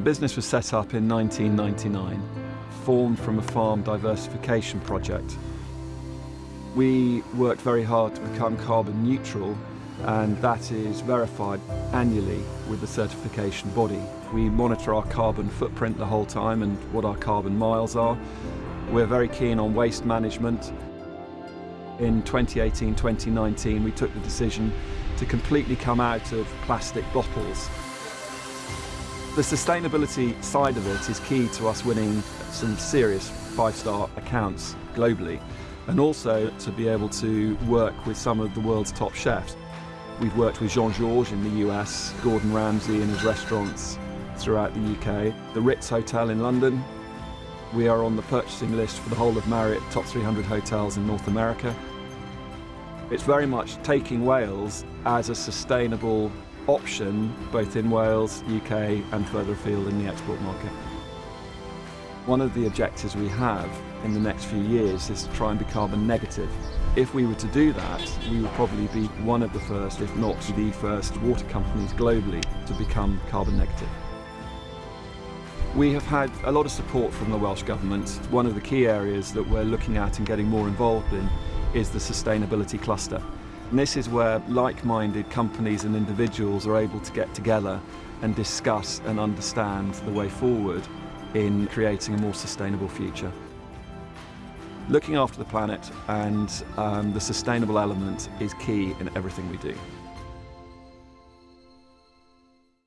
The business was set up in 1999, formed from a farm diversification project. We worked very hard to become carbon neutral and that is verified annually with the certification body. We monitor our carbon footprint the whole time and what our carbon miles are. We're very keen on waste management. In 2018-2019 we took the decision to completely come out of plastic bottles. The sustainability side of it is key to us winning some serious five-star accounts globally and also to be able to work with some of the world's top chefs. We've worked with Jean-Georges in the US, Gordon Ramsay in his restaurants throughout the UK, the Ritz Hotel in London. We are on the purchasing list for the whole of Marriott top 300 hotels in North America. It's very much taking Wales as a sustainable option both in Wales, UK and further afield in the export market. One of the objectives we have in the next few years is to try and be carbon negative. If we were to do that, we would probably be one of the first, if not the first, water companies globally to become carbon negative. We have had a lot of support from the Welsh Government. One of the key areas that we're looking at and getting more involved in is the sustainability cluster. And this is where like-minded companies and individuals are able to get together and discuss and understand the way forward in creating a more sustainable future. Looking after the planet and um, the sustainable element is key in everything we do.